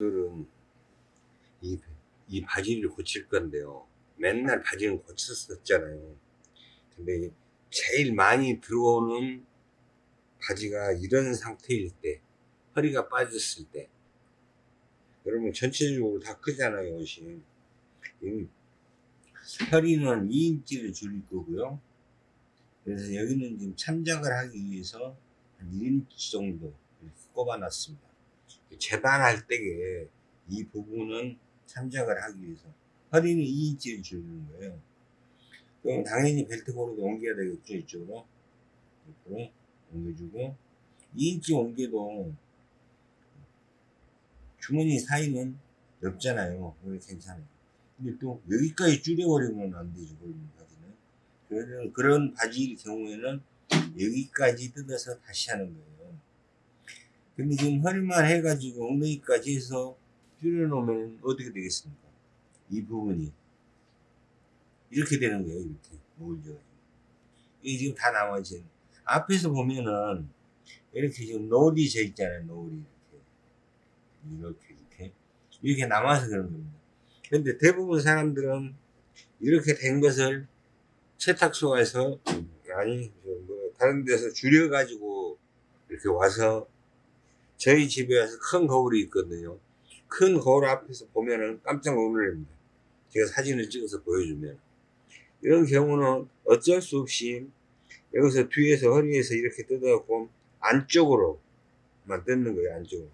오늘은 이, 이 바지를 고칠 건데요. 맨날 바지는 고쳤었잖아요. 근데 제일 많이 들어오는 바지가 이런 상태일 때, 허리가 빠졌을 때, 여러분 전체적으로 다 크잖아요, 옷이. 이 허리는 2인치를 줄일 거고요. 그래서 여기는 지금 참작을 하기 위해서 한 1인치 정도 이렇게 꼽아 놨습니다. 재단할 때에 이 부분은 참작을 하기 위해서 허리는 2인치를 줄이는 거예요. 그럼 당연히 벨트 고르도 옮겨야 되겠죠, 이쪽으로. 옆으로 옮겨주고 2인치 옮겨도 주머니 사이는 넓잖아요. 괜찮아요. 근데 또 여기까지 줄여버리면 안 되죠, 그런 바지는. 그런, 그런 바지일 경우에는 여기까지 뜯어서 다시 하는 거예요. 근데 지금 허리만 해가지고 엉덩이까지 해서 줄여놓으면 어떻게 되겠습니까? 이 부분이. 이렇게 되는 거예요, 이렇게. 모을져가지고. 이게 지금 다 나머지. 앞에서 보면은, 이렇게 지금 노을이 져 있잖아요, 노을이. 이렇게. 이렇게, 이렇게. 이렇게 남아서 그런 겁니다. 근데 대부분 사람들은 이렇게 된 것을 세탁소에서, 아니, 뭐, 다른 데서 줄여가지고 이렇게 와서 저희 집에 와서 큰 거울이 있거든요. 큰 거울 앞에서 보면은 깜짝 놀랍니다. 제가 사진을 찍어서 보여주면. 이런 경우는 어쩔 수 없이 여기서 뒤에서 허리에서 이렇게 뜯어갖고 안쪽으로만 뜯는 거예요, 안쪽으로.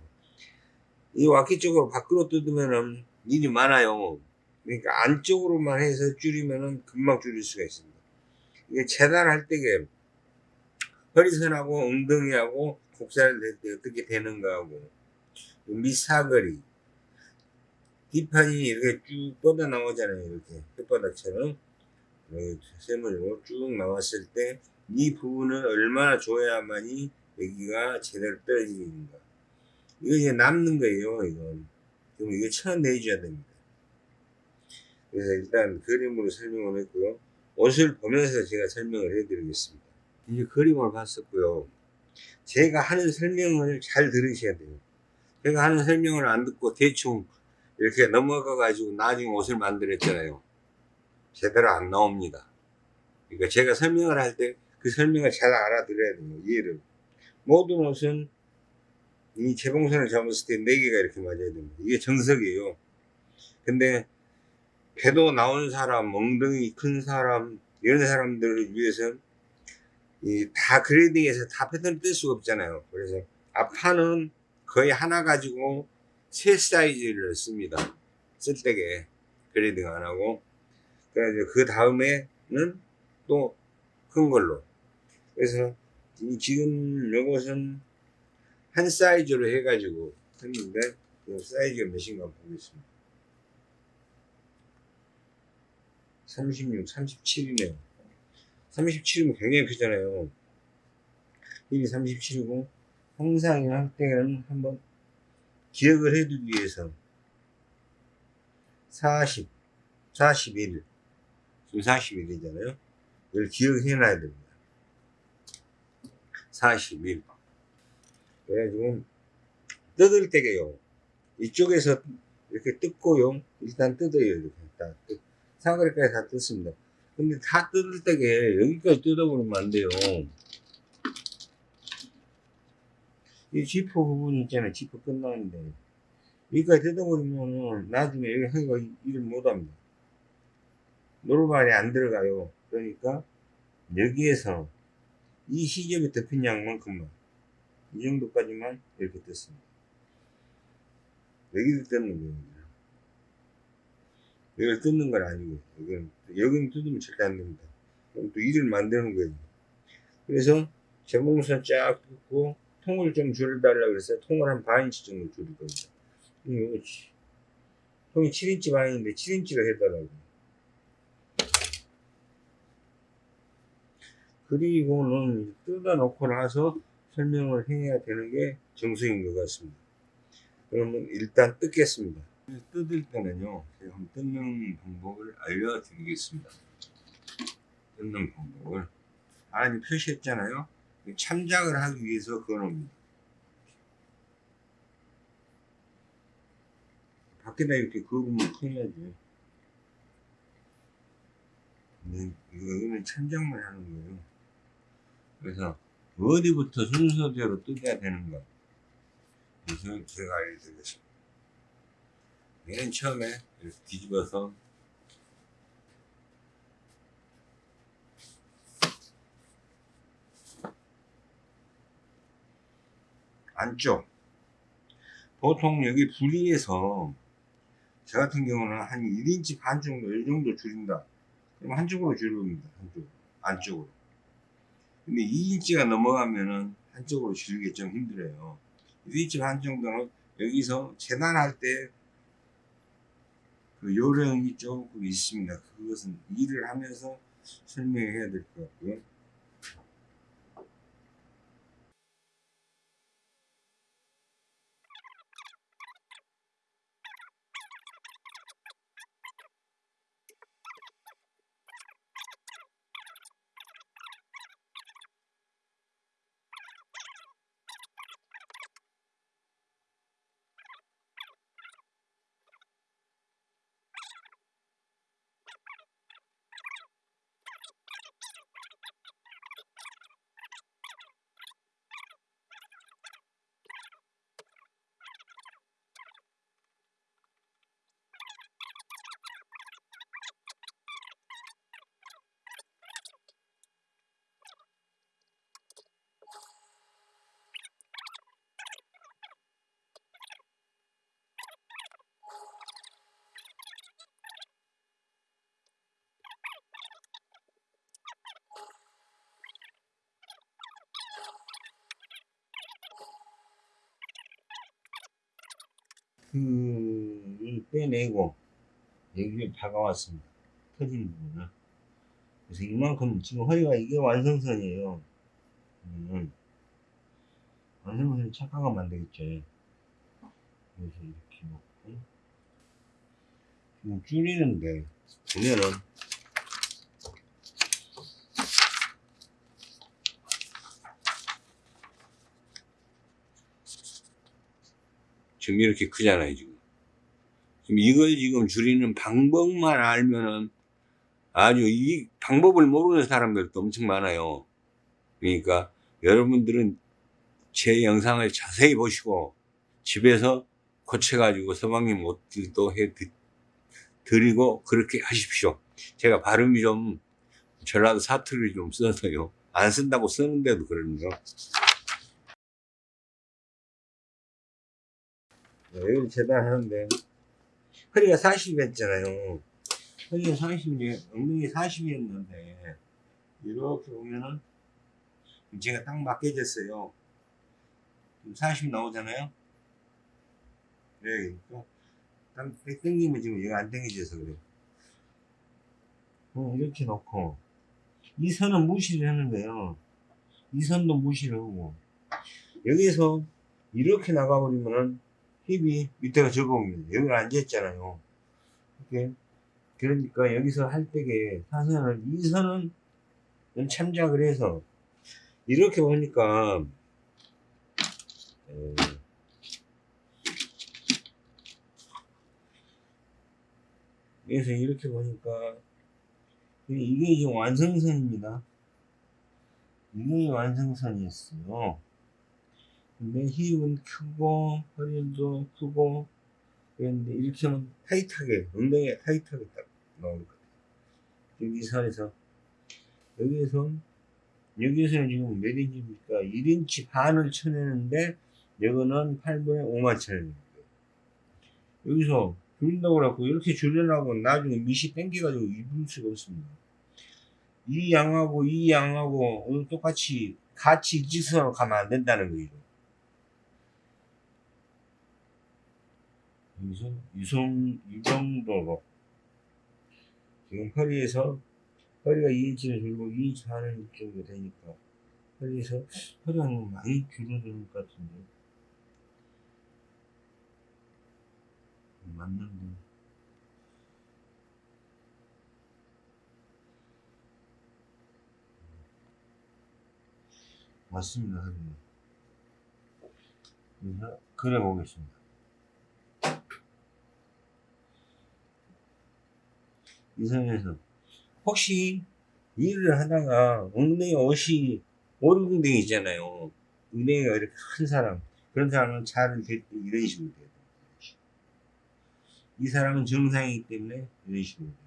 이 와키 쪽으로 밖으로 뜯으면은 일이 많아요. 그러니까 안쪽으로만 해서 줄이면은 금방 줄일 수가 있습니다. 이게 재단할 때게 허리선하고 엉덩이하고 때 어떻게 되는가 하고 밑사거리. 뒷판이 이렇게 쭉 뻗어 나오잖아요 이렇게. 혓바닥처럼. 세모로 쭉 나왔을 때 이 부분을 얼마나 줘야만이 여기가 제대로 떨어지는가. 이거 이제 남는 거예요 이건. 그럼 이거 쳐내줘야 됩니다. 그래서 일단 그림으로 설명을 했고요. 옷을 보면서 제가 설명을 해 드리겠습니다. 이제 그림을 봤었고요 제가 하는 설명을 잘 들으셔야 돼요. 제가 하는 설명을 안 듣고 대충 이렇게 넘어가 가지고 나중에 옷을 만들었잖아요. 제대로 안 나옵니다. 그러니까 제가 설명을 할 때 그 설명을 잘 알아들어야 돼요. 이해를. 모든 옷은 이 재봉선을 잡았을 때 4개가 이렇게 맞아야 됩니다. 이게 정석이에요. 근데 배도 나온 사람, 엉덩이 큰 사람, 이런 사람들을 위해서 이 다 그레이딩해서 다 패턴을 뜰 수가 없잖아요. 그래서 앞판은 거의 하나 가지고 세 사이즈를 씁니다. 쓸 때게 grading 안 하고 그 다음에는 또 큰 걸로 그래서 지금 요것은 한 사이즈로 해가지고 했는데 그 사이즈가 몇인가 보겠습니다. 36, 37이네요. 37이면 굉장히 크잖아요. 1이 37이고 항상 할 때는 한번 기억을 해두기 위해서 40, 41 지금 41이잖아요. 이걸 기억해 놔야 됩니다. 41 그래가지고 뜯을 때게요. 이쪽에서 이렇게 뜯고요. 일단 뜯어요. 이렇게 다 뜯. 사거리까지 다 뜯습니다. 근데 다 뜯을 때게 여기까지 뜯어버리면 안 돼요. 이 지퍼 부분 있잖아요. 지퍼 끝나는데. 여기까지 뜯어버리면 나중에 여기 하기가 일을 못합니다. 노루발이 안 들어가요. 그러니까 여기에서 이 시접에 덮인 양만큼만 이 정도까지만 이렇게 뜯습니다. 여기를 뜯는 거예요. 이걸 뜯는 건 아니고 여기는 여기는 뜯으면 절대 안 됩니다. 그럼 또 일을 만드는 거예요. 그래서 재봉선 쫙 뜯고 통을 좀 줄여달라 그래서 통을 한 반인치 정도 줄일 겁니다. 이거 통이 7인치 반인데 7인치로 해달라고. 그리고는 뜯어놓고 나서 설명을 해야 되는 게 정석인 것 같습니다. 그러면 일단 뜯겠습니다. 뜯을 때는요, 제가 한번 뜯는 방법을 알려드리겠습니다. 뜯는 방법을. 아니, 표시했잖아요. 참작을 하기 위해서 그어놓습니다. 밖에다 이렇게 그으면 이거, 이거는 천장만 하는 거예요. 그래서 어디부터 순서대로 뜯어야 되는가. 그래서 제가 알려드리겠습니다. 맨 처음에 이렇게 뒤집어서 안쪽. 보통 여기 부리에서 저 같은 경우는 한 1인치 반 정도 이 정도 줄인다. 그럼 한쪽으로 줄입니다 한쪽. 안쪽으로. 근데 2인치가 넘어가면은 한쪽으로 줄이기 좀 힘들어요. 1인치 반 정도는 여기서 재단할 때 그 요령이 조금 있습니다. 그것은 일을 하면서 설명해야 될 것 같고요 그 빼내고 여기를 다가왔습니다. 터진 부분을. 그래서 이만큼 지금 허리가 이게 완성선이에요. 음. 완성선이 착각하면 안 되겠죠. 그래서 이렇게 놓고 지금 줄이는데 보면은 지금 이렇게 크잖아요, 지금. 지금 이걸 지금 줄이는 방법만 알면은 아주 이 방법을 모르는 사람들도 엄청 많아요. 그러니까 여러분들은 제 영상을 자세히 보시고 집에서 고쳐가지고 서방님 옷들도 해 드리고 그렇게 하십시오. 제가 발음이 좀 전라도 사투리 좀 써서요. 안 쓴다고 쓰는데도 그러네요. 여기를 재단하는데. 허리가 40이었잖아요. 허리가 40인데 엉덩이 40이었는데 이렇게 보면은 제가 딱 맞게 졌어요. 40 나오잖아요? 네, 그러니까 딱 당기면 지금 얘가 안 당겨져서 그래요. 어, 이렇게 놓고. 이 선은 무시를 거예요. 이 선도 무시를 하고. 여기서 이렇게 나가버리면은 힙이 밑에가 적어옵니다. 여기 앉아있잖아요. 이렇게. 그러니까 여기서 할 때에 사선을, 이 선은 참작을 해서, 이렇게 보니까, 에, 그래서 이렇게 보니까, 이게 지금 완성선입니다. 이게 완성선이었어요. 근데 힙은 크고 허리도 크고 그런데 이렇게 하면 타이트하게 엉덩이가 타이트하게 딱 나올 것 같아요. 여기 선에서. 여기에서 여기에서는 지금 몇 인치입니까? 1인치 반을 쳐내는데 이거는 8분의 5만천원입니다. 여기서 줄인다고 그래갖고 이렇게 줄여나고 나중에 밑이 땡겨가지고 입을 수가 없습니다. 이 양하고 이 양하고 똑같이 같이 일직선으로 가면 안 된다는 거죠 여기서 유성 이 정도로 지금 허리에서 허리가 2인치를 줄고 2인치 반을 정도 되니까 허리에서 허리가 많이 줄어드는 것 같은데. 맞는데. 맞습니다 허리는 그래서 그래 보겠습니다 이 선에서 혹시 일을 하다가 엉덩이 옷이 오른궁댕이 있잖아요. 엉덩이가 이렇게 큰 사람 그런 사람은 차를 댈때 이런 식으로 돼요. 이 사람은 정상이기 때문에 이런 식으로 돼요.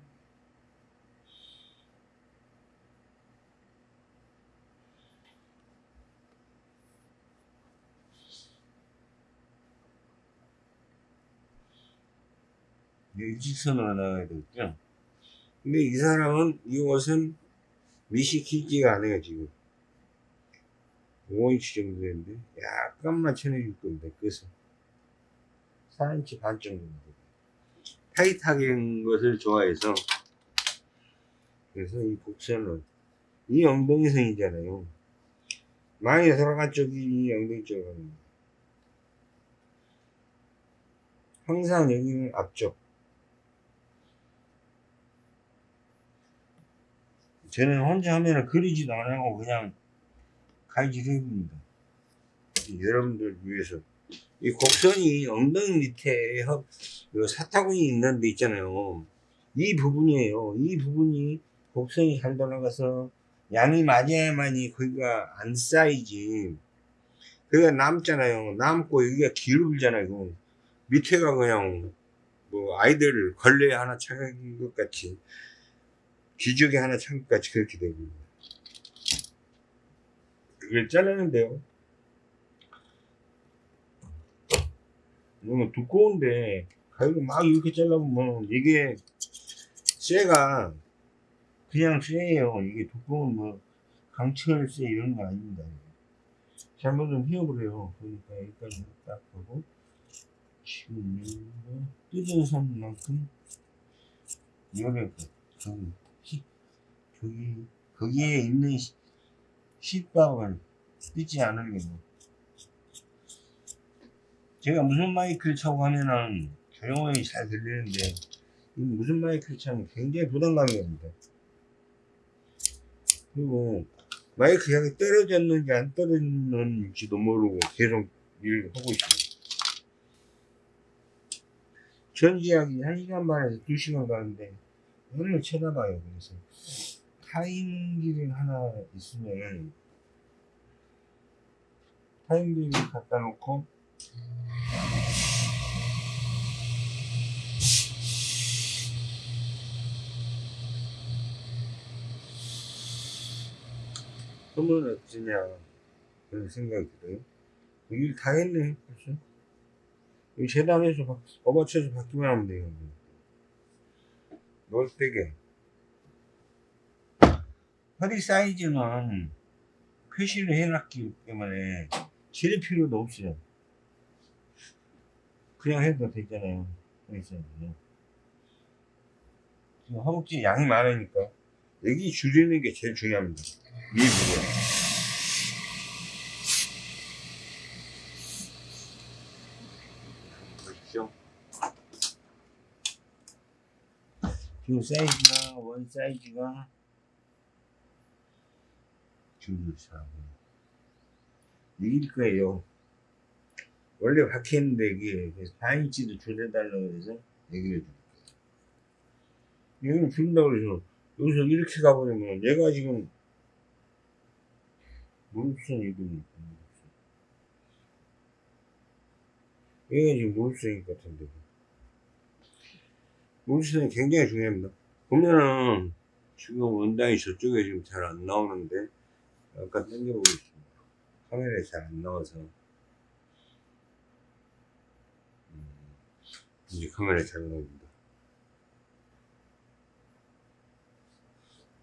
일직선으로 나가야 되겠죠. 근데 이 사람은 이 옷은 길지가 않아요 지금. 5인치 정도 되는데 약간만 쳐내줄 겁니다 끝은. 4인치 반 정도 타이트하게 한 것을 좋아해서. 그래서 이 복선은 이 엉덩이선이잖아요. 많이 돌아간 쪽이 이 엉덩이 거예요. 항상 여기는 앞쪽 저는 혼자 하면은 그리지도 안 하고 그냥 해봅니다. 여러분들 위해서. 이 곡선이 엉덩이 밑에 사타구니 있는 데 있잖아요. 이 부분이에요. 이 부분이 곡선이 잘 돌아가서 양이 맞아야만이 거기가 안 쌓이지. 그가 남잖아요. 남고 여기가 기울잖아요. 밑에가 그냥 뭐 아이들 걸레 하나 차는 것 같이 기저귀 하나 참기까지 그렇게 됩니다. 이걸 자르는데요. 너무 두꺼운데 가위로 막 이렇게 잘라보면 이게 쇠가 그냥 쇠예요. 이게 두꺼운 뭐 강철 쇠 이런 거 아닙니다. 잘못은 휘어버려요. 그러니까 여기까지 딱 하고 지금 뭐 뜯은 선만큼 이거를 좀 저기 거기에 있는 시- 시밥을 뜯지 않으려고. 제가 무슨 마이크를 차고 하면은 조용히 잘 들리는데 이 무슨 마이크를 차면 굉장히 부담감이 옵니다 그리고 마이크 향이 떨어졌는지 안 떨어졌는지도 모르고 계속 일을 하고 있습니다. 전지하기 1시간 반에서 2시간 가는데 오늘 쳐다봐요 그래서 타임기를 하나 있으면 타임기를 갖다 놓고 하면 어쩌냐 그런 생각이 들어요. 일 다 했네 벌써. 이 바- 업어쳐서 바뀌면 하면 돼요. 놀때게 허리 사이즈는 표시를 해놨기 때문에 질 필요도 없어요. 그냥 해도 되잖아요. 허리 사이즈는. 허벅지 양이 많으니까 여기 줄이는 게 제일 중요합니다. 이 부분. 지금 사이즈가 원 사이즈가 줄사고 이길 거예요. 원래 박혔는데 이게 그래서 4인치도 줄여달라고 해서 얘기를 해줄 거예요. 여기는 줄인다고 그래서 여기서 이렇게 가버리면 얘가 지금 무릎선 이동이 얘가 지금 무릎선인 것 같은데 무릎선이 굉장히 중요합니다. 보면은 지금 원단이 저쪽에 지금 잘 안 나오는데 약간 당겨보고 있습니다. 카메라에 잘 안 나와서. 음, 이제 카메라에 잘 나옵니다.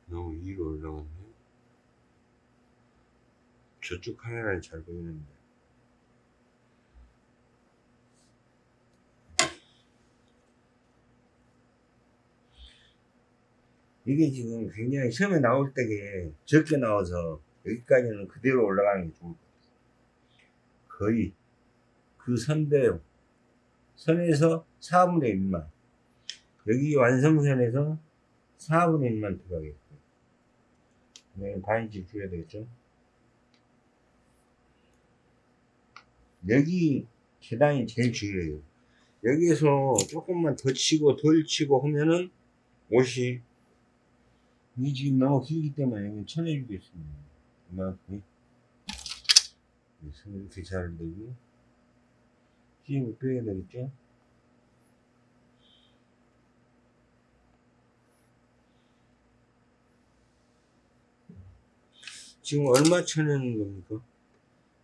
너무 위로 올라갔네. 저쪽 카메라는 잘 보이는데. 이게 지금 굉장히 처음에 나올 때게 적게 나와서 여기까지는 그대로 올라가는 게 좋을 것 같아요. 거의 그 선대로 선에서 4분의 1만 여기 완성선에서 4분의 1만 들어가겠고요. 네, 반인치 줄여야 되겠죠. 여기 계단이 제일 중요해요. 여기에서 조금만 더 치고 덜 치고 하면은 옷이 이 지금 너무 길기 때문에 이건 쳐내주겠습니다. 그래서 이렇게 잘 되고 힘을 빼야 되겠죠? 지금 얼마 쳐내는 겁니까?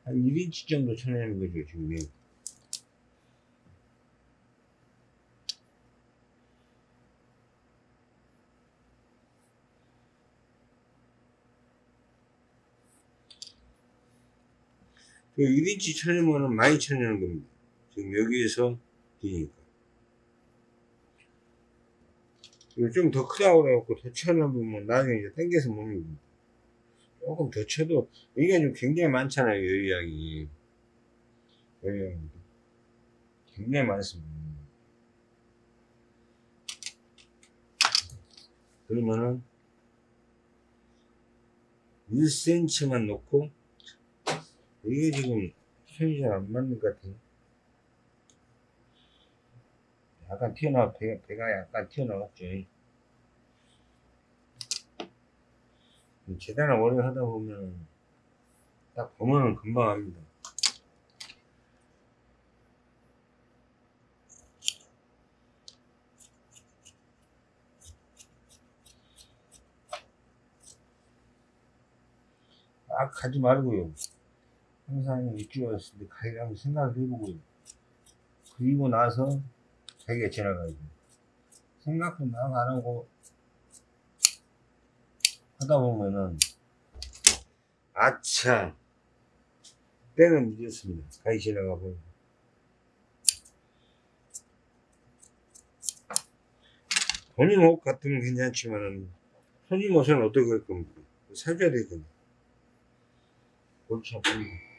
한 1인치 정도 쳐내는 거죠, 지금. 1인치 쳐내면은 많이 쳐내는 겁니다. 지금 여기에서 기니까. 좀 더 크다고 그래갖고 더 쳐내보면 나중에 이제 당겨서 못 입니다. 조금 더 쳐도, 이게 좀 굉장히 많잖아요, 여유양이. 여유양이. 굉장히 많습니다. 그러면은, 1cm만 놓고, 이게 지금 잘안 맞는 것 같아요. 약간 튀어나와, 배, 배가 약간 튀어나왔죠. 재단을 오래 하다 보면, 딱 보면은 금방 합니다. 막 가지 말고요. 항상 왔을 때 가이랑 생각을 해보고요. 그리고 나서 자기가 지나가야 돼. 생각도 막 안 하고 하다 보면은 아차 때는 늦었습니다. 가이 지나가 보면 본인 옷 같으면 괜찮지만은 손님 옷은 어떻게 할 겁니까? 사줘야 되거든요. 골치 아픕니다.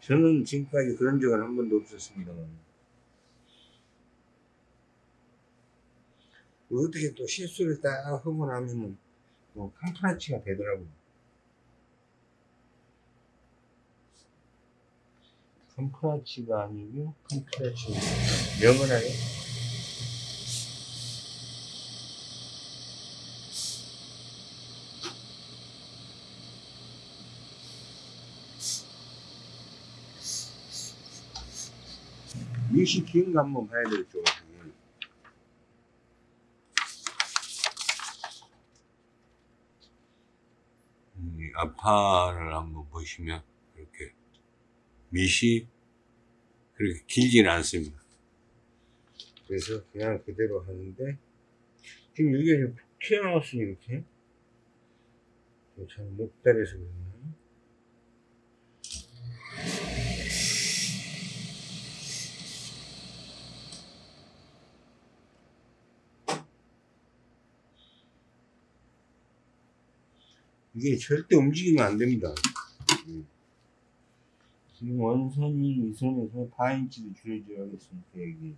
저는 지금까지 그런 적은 한 번도 없었습니다만. 어떻게 또 실수를 딱 하고 나면은 또 캄프라치가 되더라고요. 캄프라치가 아니고 캄프라치. 명언하요 미시 긴거 한번 봐야 되겠죠. 이 아파를 한번 보시면 이렇게 밑이 그렇게 길지는 않습니다. 그래서 그냥 그대로 하는데 지금 좀 튀어나왔으니 이렇게 잘 못다려서 그러나 이게 절대 움직이면 안 됩니다. 음. 지금 원선이 이 선에서 4인치로 줄여줘야겠습니다. 여기.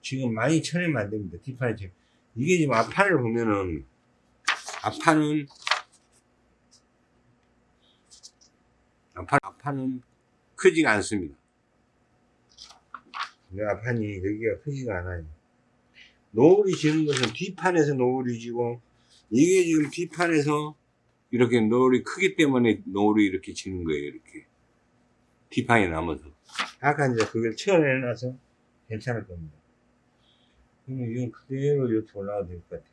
지금 많이 쳐내면 안 됩니다. 뒷판에 지금. 이게 지금 앞판을 보면은, 앞판은, 앞판, 앞판은 크지가 않습니다. 앞판이 여기가 크지가 않아요. 노을이 지는 것은 뒷판에서 노을이 지고 이게 지금 뒷판에서 이렇게 노을이 크기 때문에 노을이 이렇게 지는 거예요 이렇게. 뒷판에 남아서. 아까 이제 그걸 채워내놔서 괜찮을 겁니다. 그러면 이건 그대로 이렇게 올라가도 될 것 같아요.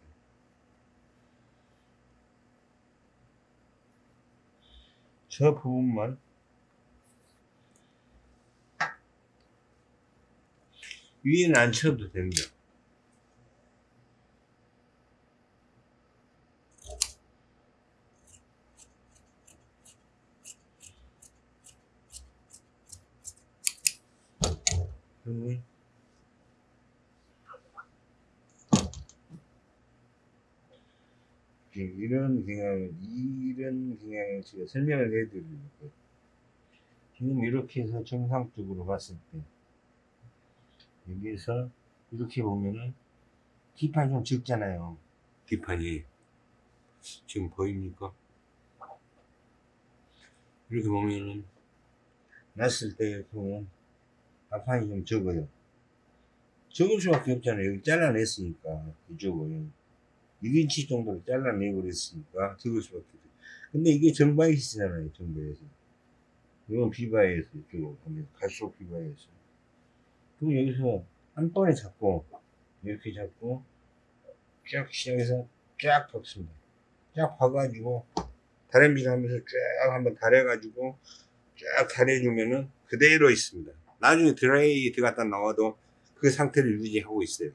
저 부분만 위에는 안 쳐도 됩니다 그러면 이런 경향을 이런 경향을 제가 설명을 해드리고 지금 이렇게 해서 정상적으로 봤을 때 여기에서 이렇게 보면은 뒷판이 좀 적잖아요. 뒷판이 지금 보입니까? 이렇게 보면은 놨을 때 보면 앞판이 좀 적어요. 적을 수밖에 없잖아요. 여기 잘라냈으니까 이쪽을 6인치 정도로 잘라내버렸으니까 적을 수밖에 없어요. 근데 이게 정바이시잖아요. 정바이시. 이건 비바이에서 이쪽으로 보면 갈수록 비바이에서. 그럼 여기서 한 번에 잡고 이렇게 잡고 쫙 시작해서 쫙 박습니다. 쫙 봐가지고 다림질 하면서 쫙 한번 다려가지고 쫙 다려주면은 그대로 있습니다. 나중에 드라이 들어갔다 나와도 그 상태를 유지하고 있어요.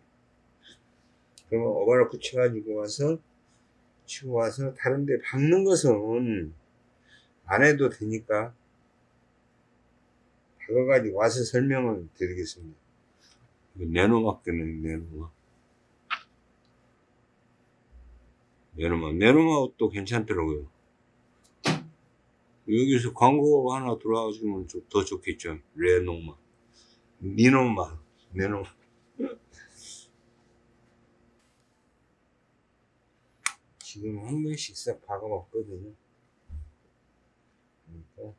그러면 오버로크 쳐가지고 와서 치고 와서 다른데 박는 것은 안 해도 되니까 박아가지고 와서 설명을 드리겠습니다. 내노막 때문에 내노막. 내노막. 내노막도 괜찮더라고요. 여기서 광고 하나 들어와주면 좀 더 좋겠죠. 레노막. 니노막. 내노막. 지금 한 번씩 싹 박아봤거든요. 그러니까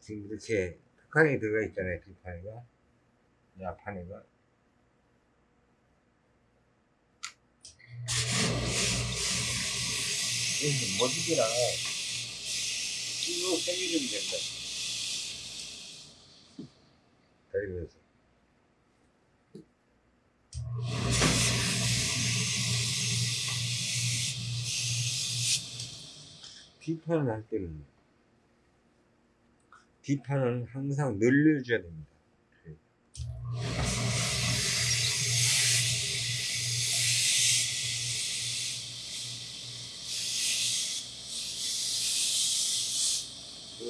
지금 이렇게 칸이 들어가 있잖아요. 뒷판이가. 이 앞판이가. 이게 머지기 랑쭉 당겨주면 된다. 다리면서. 뒷판을 할 때는 뒷판은 항상 늘려줘야 됩니다.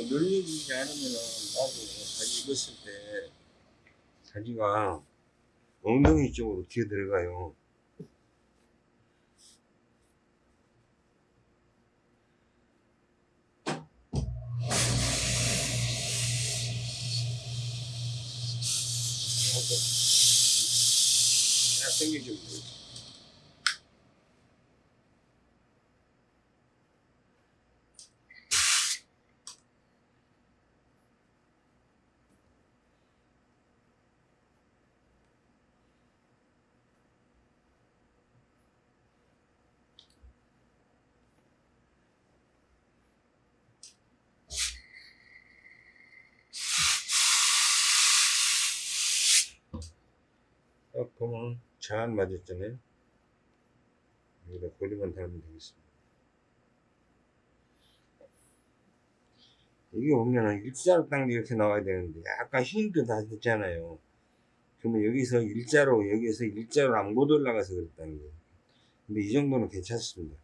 늘려주지 않으면은 나중에 사지 입었을 때 사지가 엉덩이 쪽으로 기어 들어가요. 이렇게 딱 당겨주면 돼요. 딱 보면 잘 맞았잖아요. 여기다 고리만 달면 되겠습니다. 이게 보면은 일자로 딱 이렇게 나와야 되는데 약간 힘도 다 됐잖아요. 그러면 여기서 일자로 여기서 일자로 안 못 올라가서 그랬다는 거예요. 근데 이 정도는 괜찮습니다.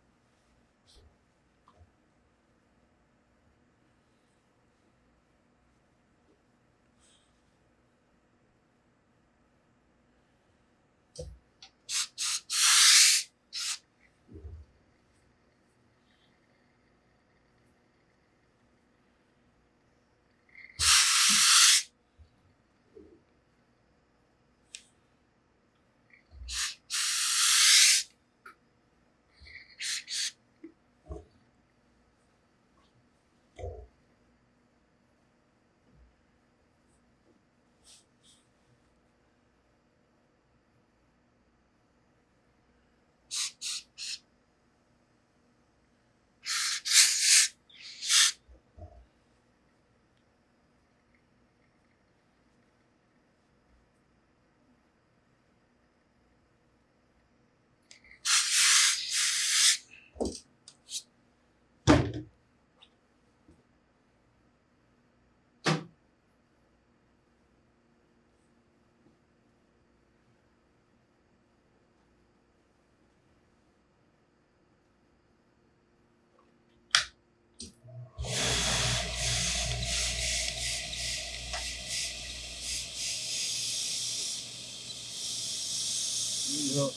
여기서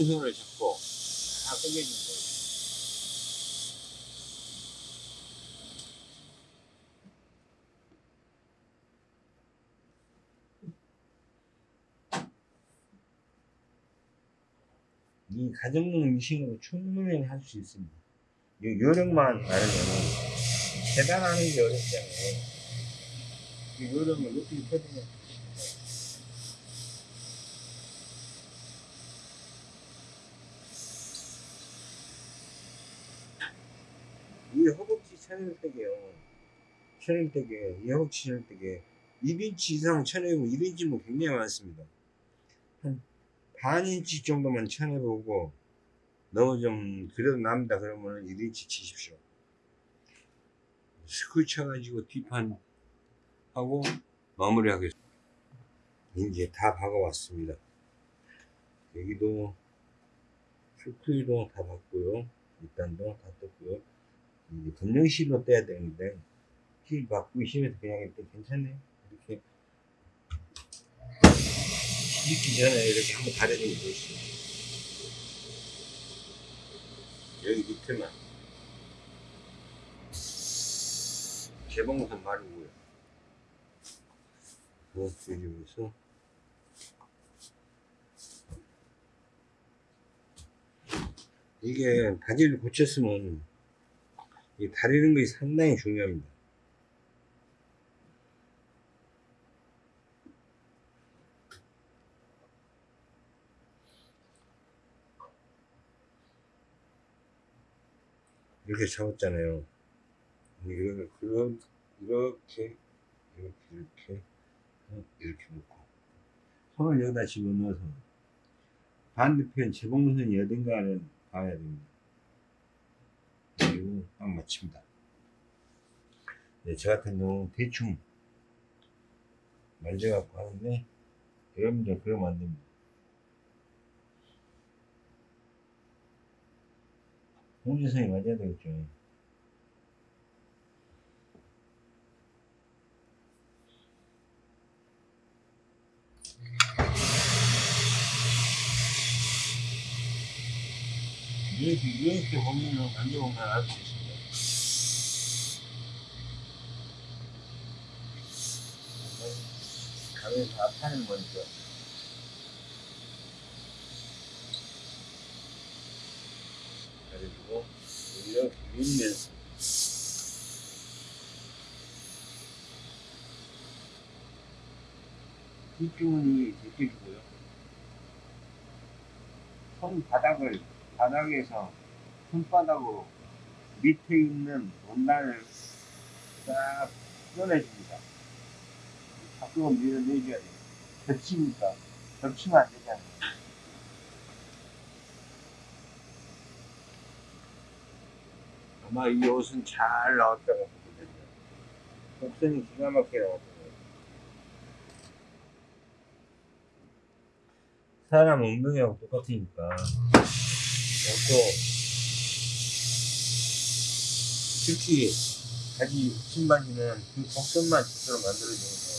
왼손을 잡고 다 당겨주는 거예요. 이 가정용 미싱으로 충분히 할 수 있습니다. 요- 요령만 알면은 계단하는 게 어렵잖아요. 이렇게 여름을 어떻게 해야 되 이 허벅지 천일대게요. 천일대게, 이 허벅지 천일대게 1인치 이상 쳐내고 1인치면 굉장히 많습니다. 한 반인치 정도만 쳐내보고 너무 좀 그래도 남다 그러면 1인치 치십시오. 스쿨 쳐가지고 뒷판 하고 마무리하겠습니다. 이제 다 박아왔습니다. 여기도 스쿨도 다 박고요. 일단도 다 떴고요. 이제 검정실로 떼야 되는데 실 박고 실에서 그냥 이렇게 괜찮네요. 이렇게 시집기 전에 이렇게 한번 다려주면 좋습니다. 여기 밑에만 개봉선 마르고요. 뭐 여기서 이게 바지를 고쳤으면 이 다리는 것이 상당히 중요합니다. 이렇게 잡았잖아요. 이렇게 이렇게 이렇게 어, 이렇게 놓고 손을 여기다 집어넣어서 반대편 재봉선이 어딘가를 봐야 됩니다. 그리고 딱 맞춥니다. 네, 저 같은 경우는 대충 만져갖고 하는데 여러분들 그러면 안 됩니다. 홍지성이 맞아야 되겠죠. 이렇게, 이렇게 보면은, 만져보면 알 수 있습니다. 가면 다 파는 거니까. 그래가지고, 이렇게 밀면서. 뒷주머니 제껴주고요. 손바닥을 바닥에서 손바닥으로 밑에 있는 원단을 싹 꺼내줍니다. 밖으로 밀어내줘야 돼요. 겹치니까. 겹치면 안 되잖아요. 아마 이 옷은 잘 나왔다고 보거든요. 곡선이 기가 막히게 나왔거든요. 사람 엉덩이하고 똑같으니까. 또 특히 바지 신바지는 그 곡선만 제대로 만들어주는 거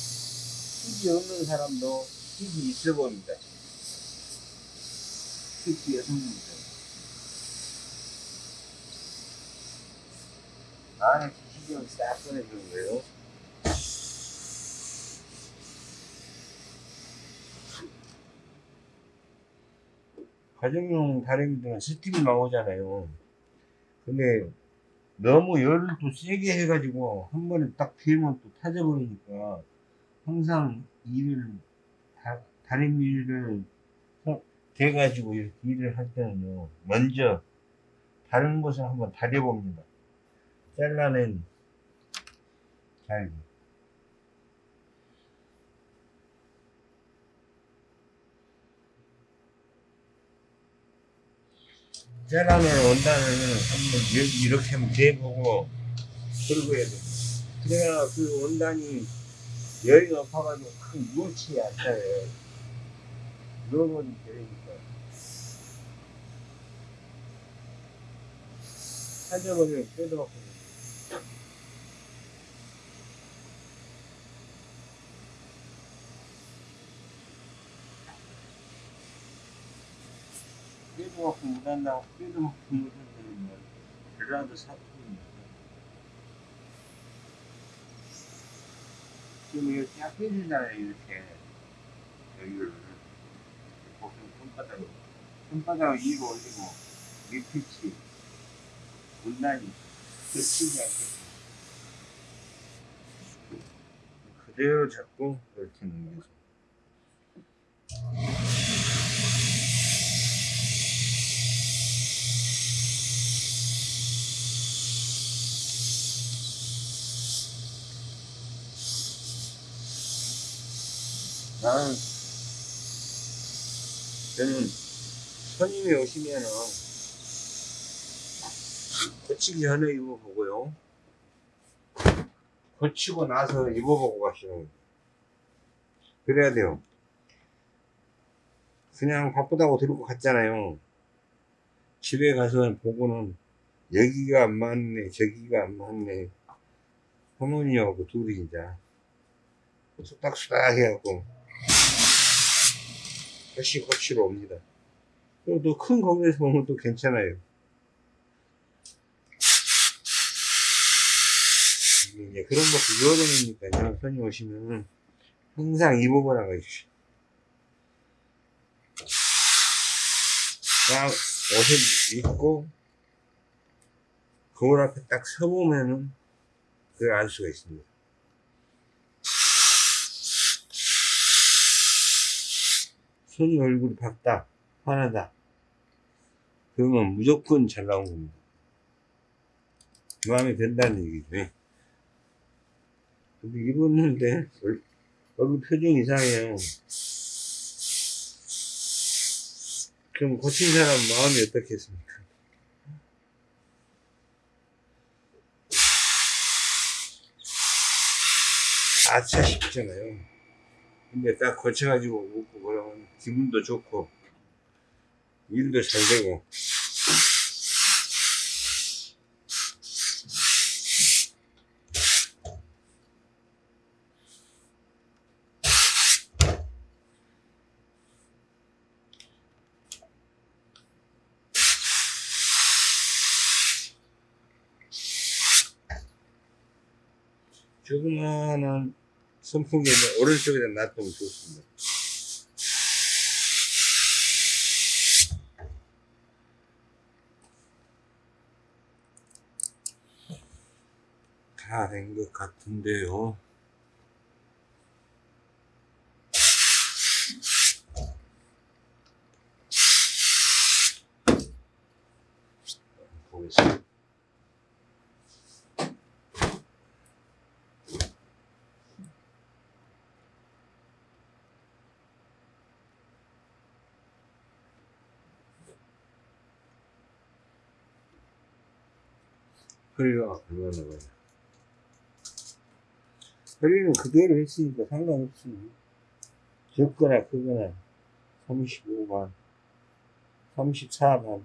힙이 없는 사람도 힙이 있어 보입니다. 특히 여성분들. 안에 기시경을 싹 꺼내주는 거예요 가정용 다리미들은 스팀이 나오잖아요. 근데 너무 열을 또 세게 해가지고 한 번에 딱 피면 또 타져버리니까 항상 일을 다, 다리미를 대가지고 이렇게 일을 할 때는요 먼저 다른 곳을 한번 다려봅니다. 잘라낸 잘기. 짜라는 원단을 한번 여기 이렇게 한번 대보고 긁어야 돼. 그래야 그 원단이 열이 높아가지고 확 무치 않잖아요. 누워버리면 되니까. 사져버리면 먹고 못한다고 뼈도 먹고 못한다는 말 전라도 사투리입니다. 지금 이거 쫙 빼주잖아요 이렇게 여기를 보통 손바닥으로 손바닥을 위로 올리고 밑pit이 문단이 겹치지 않게 그대로 잡고 이렇게 넘겨서 나는 저는 손님이 오시면은 고치기 전에 입어보고요. 고치고 나서 입어보고 가시는. 그래야 돼요. 그냥 바쁘다고 들고 갔잖아요. 집에 가서 보고는 여기가 안 맞네, 저기가 안 맞네. 할머니하고 둘이 이제 수닥수닥 해갖고 다시 고치러 옵니다. 또 큰 거기에서 보면 또 괜찮아요. 이제 그런 것도 여름이니까요. 손님 오시면 항상 입어보라고 해주시오. 딱 옷을 입고 거울 앞에 딱 서보면은 그걸 알 수가 있습니다. 손님 얼굴이 밝다, 환하다. 그러면 무조건 잘 나온 겁니다. 마음에 든다는 얘기죠. 예. 근데 입었는데 얼- 얼굴 표정 이상해요. 그럼 고친 사람 마음이 어떻겠습니까? 아차 싶잖아요. 근데 딱 고쳐가지고 먹고 그러면 기분도 좋고 일도 잘 되고. 조그마한 선풍기는 오른쪽에다 놔두면 좋습니다. 다 된 것 같은데요. 보겠습니다. 얼마나 가요? 허리는 그대로 했으니까 상관없습니다. 적거나 크거나 35만, 34만.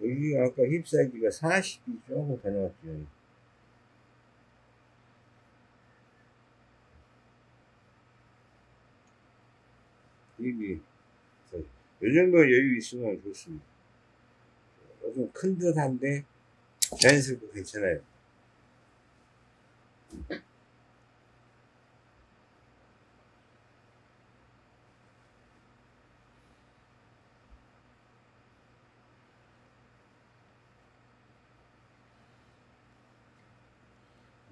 여기가 아까 힙 사이즈가 40이 조금 더 나왔죠. 힙이, 이 정도 여유 있으면 좋습니다. 조금 큰 듯한데 자연스럽고 괜찮아요.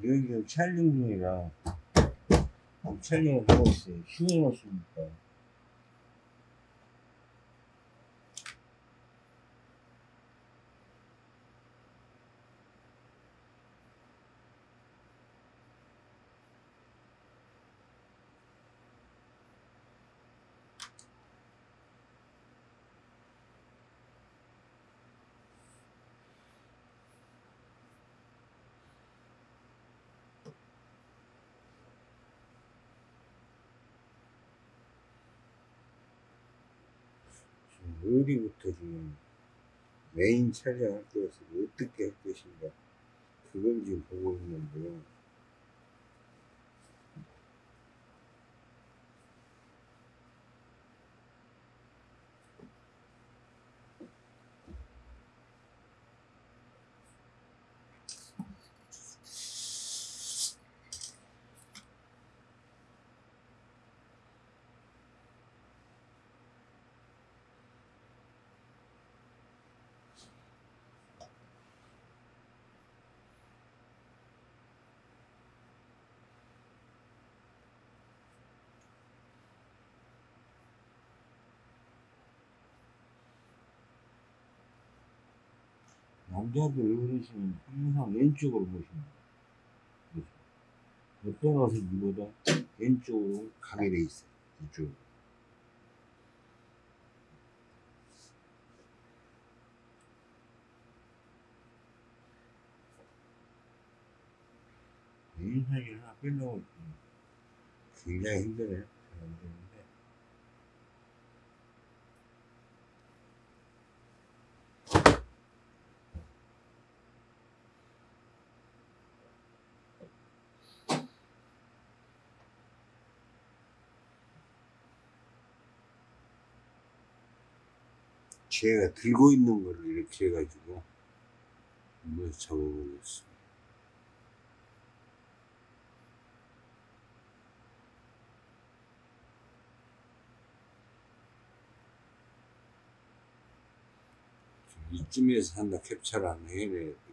여기 지금 촬영 중이라 촬영을 하고 있어요. 휴일 없으니까. 어디부터 지금 메인 촬영할 것을 어떻게 할 것인가 그걸 지금 보고 있는데요. 남자들 어르신은 항상 왼쪽으로 모십니다. 그래서 어떤 옷을 입어도 왼쪽으로 가게 돼 있어요. 이쪽으로. 인상이 하나 빼려고 굉장히 힘드네요. 제가 들고 있는 거를 이렇게 해가지고 한번 잡아보겠습니다. 이쯤에서 한다 캡처를 안 해내야 돼.